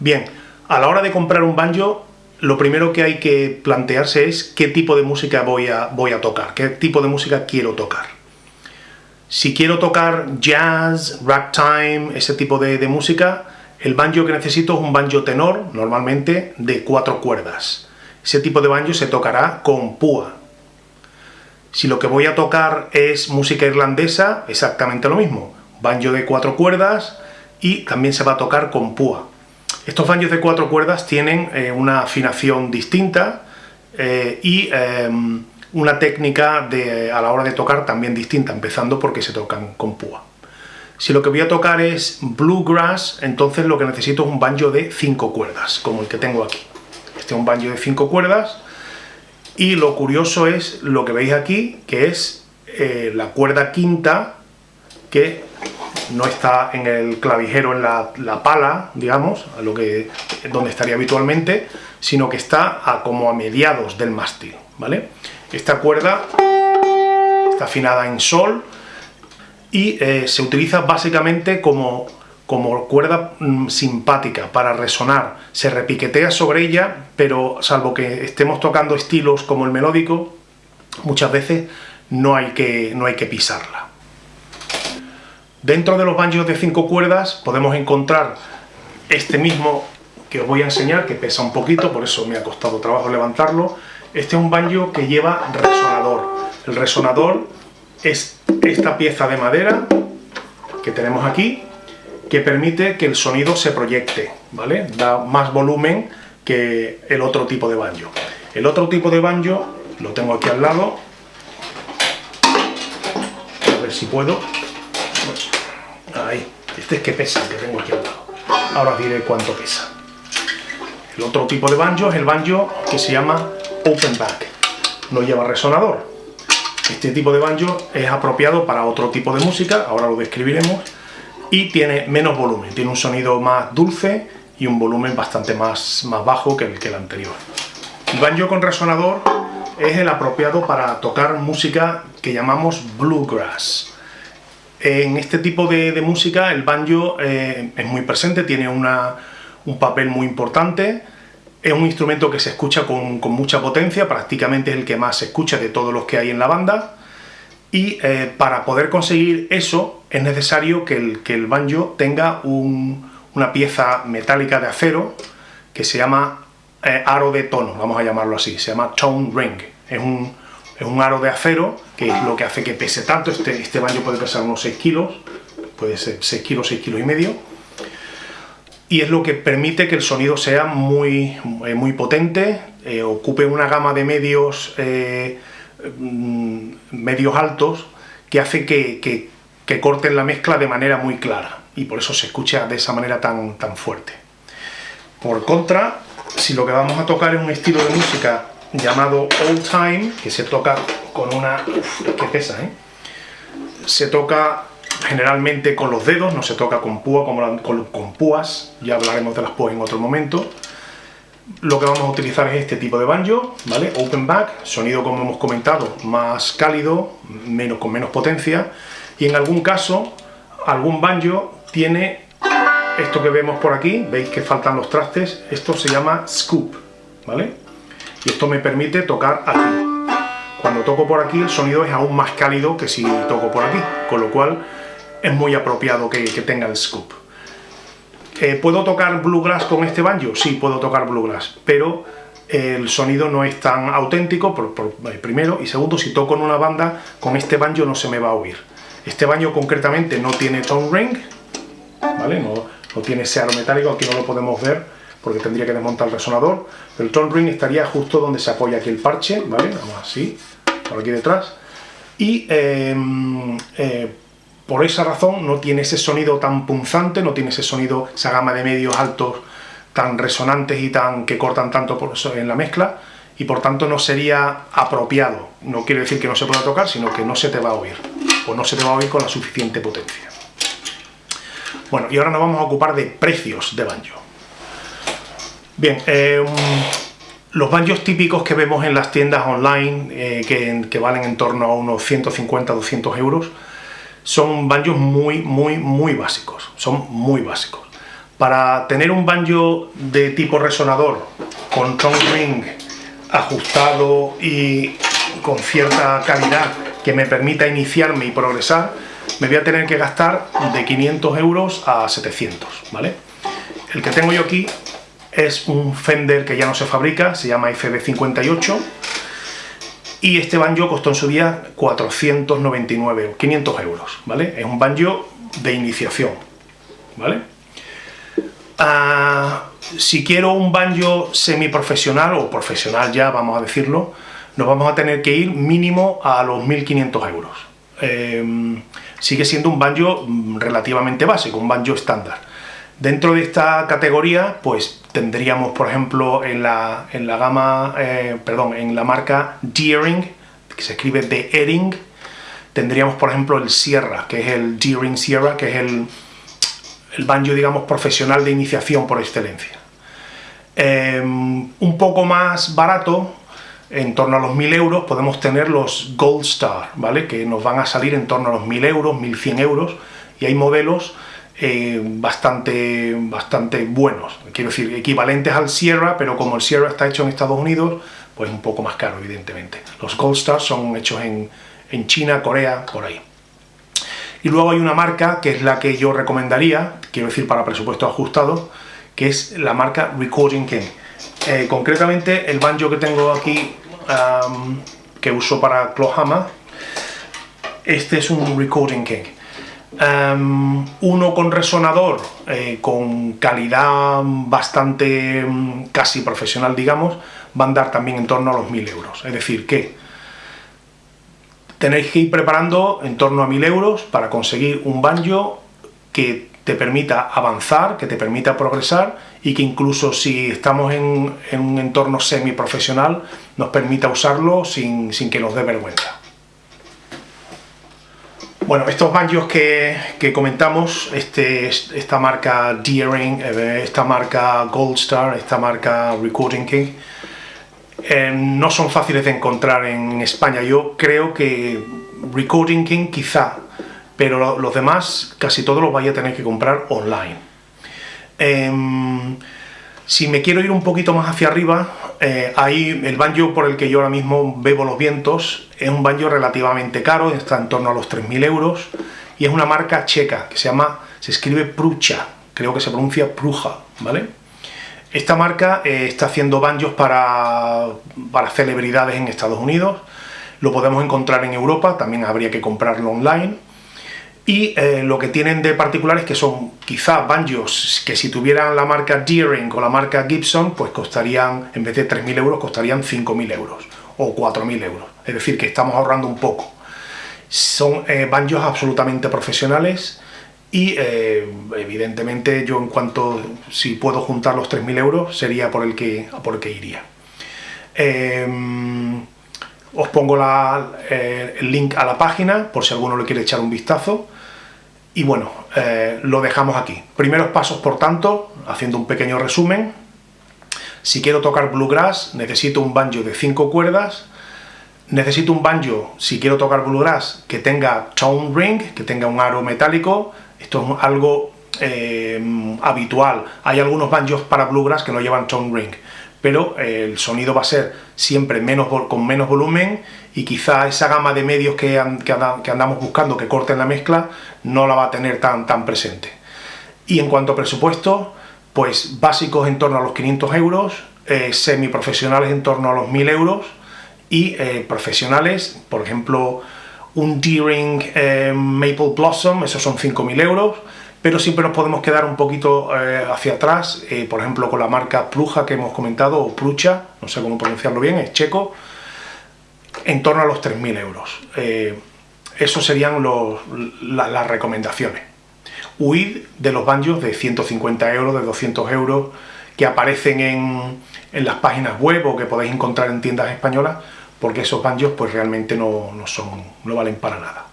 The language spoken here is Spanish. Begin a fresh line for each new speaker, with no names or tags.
Bien, a la hora de comprar un banjo, lo primero que hay que plantearse es qué tipo de música voy a, tocar, qué tipo de música quiero tocar. Si quiero tocar jazz, ragtime, ese tipo de, de música, el banjo que necesito es un banjo tenor, normalmente de cuatro cuerdas. Ese tipo de banjo se tocará con púa. Si lo que voy a tocar es música irlandesa, exactamente lo mismo. Banjo de cuatro cuerdas y también se va a tocar con púa. Estos banjos de cuatro cuerdas tienen eh, una afinación distinta eh, y em, una técnica de, a la hora de tocar también distinta, empezando porque se tocan con púa. Si lo que voy a tocar es bluegrass, entonces lo que necesito es un banjo de cinco cuerdas, como el que tengo aquí. Este es un banjo de cinco cuerdas, y lo curioso es lo que veis aquí, que es eh, la cuerda quinta, que no está en el clavijero, en la, pala, digamos, a lo que, donde estaría habitualmente, sino que está como a mediados del mástil, ¿vale? Esta cuerda está afinada en sol y eh, se utiliza básicamente como, como cuerda mm, simpática para resonar. Se repiquetea sobre ella, pero salvo que estemos tocando estilos como el melódico, muchas veces no hay que, no hay que pisarla. Dentro de los banjos de cinco cuerdas podemos encontrar este mismo que os voy a enseñar, que pesa un poquito, por eso me ha costado trabajo levantarlo. Este es un banjo que lleva resonador. El resonador es esta pieza de madera que tenemos aquí, que permite que el sonido se proyecte, ¿vale? Da más volumen que el otro tipo de banjo. El otro tipo de banjo lo tengo aquí al lado, a ver si puedo, Ahí, este es que pesa, que tengo aquí al lado. Ahora os diré cuánto pesa. El otro tipo de banjo es el banjo que se llama open back. No lleva resonador. Este tipo de banjo es apropiado para otro tipo de música, ahora lo describiremos, y tiene menos volumen, tiene un sonido más dulce y un volumen bastante más, más bajo que el, que el anterior. El banjo con resonador es el apropiado para tocar música que llamamos bluegrass. En este tipo de, música el banjo eh, es muy presente, tiene un papel muy importante, es un instrumento que se escucha con, mucha potencia, prácticamente es el que más se escucha de todos los que hay en la banda, y eh, para poder conseguir eso es necesario que el, que el banjo tenga una pieza metálica de acero que se llama eh, aro de tono, vamos a llamarlo así, se llama tone ring, es un, es un aro de acero, que es lo que hace que pese tanto. Este, este banjo puede pesar unos 6 kilos, puede ser 6 kilos, 6 kilos y medio. Y es lo que permite que el sonido sea muy, eh, muy potente, eh, ocupe una gama de medios, eh, mm, medios altos, que hace que, que, que, corten la mezcla de manera muy clara. Y por eso se escucha de esa manera tan, tan fuerte. Por contra, si lo que vamos a tocar es un estilo de música llamado Old Time, que se toca con una... Uf, que pesa, ¿eh? Se toca generalmente con los dedos, no se toca con púa, como con, púas, ya hablaremos de las púas en otro momento. Lo que vamos a utilizar es este tipo de banjo, ¿vale? Open back, sonido como hemos comentado, más cálido, menos, con menos potencia, y en algún caso, algún banjo tiene esto que vemos por aquí, veis que faltan los trastes, esto se llama scoop, ¿vale? y esto me permite tocar aquí. Cuando toco por aquí el sonido es aún más cálido que si toco por aquí, con lo cual es muy apropiado que, tenga el scoop. Eh, ¿Puedo tocar bluegrass con este banjo? Sí, puedo tocar bluegrass, pero el sonido no es tan auténtico, por, eh, primero, y segundo, si toco en una banda, con este banjo no se me va a oír. Este banjo concretamente no tiene tone ring, ¿vale? No, tiene ese aro metálico, aquí no lo podemos ver, porque tendría que desmontar el resonador. El tone ring estaría justo donde se apoya aquí el parche, ¿vale? Vamos así, por aquí detrás. Y em, eh, por esa razón no tiene ese sonido tan punzante, no tiene ese sonido, esa gama de medios altos tan resonantes y tan que cortan tanto en la mezcla y por tanto no sería apropiado. No quiere decir que no se pueda tocar, sino que no se te va a oír, o no se te va a oír con la suficiente potencia. Bueno, y ahora nos vamos a ocupar de precios de banjo. Bien, eh, los banjos típicos que vemos en las tiendas online, eh, que, valen en torno a unos 150-200 euros, son banjos muy, muy, muy básicos, son muy básicos. Para tener un banjo de tipo resonador, con tone ring ajustado y con cierta calidad que me permita iniciarme y progresar, me voy a tener que gastar de 500 euros a 700, ¿vale? El que tengo yo aquí es un Fender que ya no se fabrica, se llama FB58, y este banjo costó en su día 499, 500 euros, ¿vale? Es un banjo de iniciación, ¿vale? Ah, si quiero un banjo semiprofesional, o profesional ya, vamos a decirlo, nos vamos a tener que ir mínimo a los 1.500 euros. Em, sigue siendo un banjo relativamente básico, un banjo estándar. Dentro de esta categoría, pues tendríamos, por ejemplo, en la, en la gama, eh, perdón, en la marca Deering, que se escribe de Ering, tendríamos, por ejemplo, el Sierra, que es el Deering Sierra, que es el, el banjo, digamos, profesional de iniciación por excelencia. Em, un poco más barato, en torno a los 1000 euros, podemos tener los Gold Star, ¿vale? Que nos van a salir en torno a los 1000 euros, 1100 euros, y hay modelos eh, bastante, bastante buenos, quiero decir, equivalentes al Sierra, pero como el Sierra está hecho en Estados Unidos, pues un poco más caro, evidentemente. Los Gold Stars son hechos en, en China, Corea, por ahí. Y luego hay una marca que es la que yo recomendaría, quiero decir para presupuesto ajustado, que es la marca Recording King. Eh, concretamente el banjo que tengo aquí, que uso para Clohama, este es un Recording King. Em, uno con resonador, eh, con calidad bastante mm, casi profesional, digamos, va a andar también en torno a los 1000 euros. Es decir, que tenéis que ir preparando en torno a 1000 euros para conseguir un banjo que te permita avanzar, que te permita progresar y que incluso si estamos en, un entorno semi-profesional nos permita usarlo sin que nos dé vergüenza. Bueno, estos banjos que, comentamos, este, esta marca Deering, eh, esta marca Gold Star, esta marca Recording King, eh, no son fáciles de encontrar en España. Yo creo que Recording King quizá, pero los demás casi todos los vaya a tener que comprar online. Em, si me quiero ir un poquito más hacia arriba, eh, ahí el banjo por el que yo ahora mismo bebo los vientos es un banjo relativamente caro, está en torno a los 3.000 euros y es una marca checa que se llama, se escribe Prucha, creo que se pronuncia Pruja, ¿vale? Esta marca eh, está haciendo banjos para, para celebridades en Estados Unidos, lo podemos encontrar en Europa, también habría que comprarlo online y eh, lo que tienen de particular es que son quizá banjos que si tuvieran la marca Deering o la marca Gibson, pues costarían, en vez de 3.000 euros, costarían 5.000 euros o 4.000 euros. Es decir, que estamos ahorrando un poco. Son eh, banjos absolutamente profesionales y eh, evidentemente yo en cuanto, si puedo juntar los 3.000 euros, sería por el que, por el iría. Em, os pongo eh, el link a la página por si alguno le quiere echar un vistazo. Y bueno, eh, lo dejamos aquí. Primeros pasos, por tanto, haciendo un pequeño resumen. Si quiero tocar bluegrass, necesito un banjo de 5 cuerdas. Necesito un banjo, si quiero tocar bluegrass, que tenga tone ring, que tenga un aro metálico. Esto es algo eh, habitual. Hay algunos banjos para bluegrass que no llevan tone ring pero eh, el sonido va a ser siempre menos, con menos volumen y quizá esa gama de medios que, andamos buscando que corten la mezcla no la va a tener tan, tan presente. Y en cuanto a presupuesto, pues básicos en torno a los 500 euros, eh, semiprofesionales en torno a los 1000 euros y eh, profesionales, por ejemplo, un D-Ring eh, Maple Blossom, esos son 5000 euros, pero siempre nos podemos quedar un poquito eh, hacia atrás, eh, por ejemplo con la marca Pluja que hemos comentado, o Prucha, no sé cómo pronunciarlo bien, es checo, en torno a los 3.000 euros. Eh, eso serían las recomendaciones. Huid de los banjos de 150 euros, de 200 euros, que aparecen en, las páginas web o que podéis encontrar en tiendas españolas, porque esos banjos pues realmente no, no, son, no valen para nada.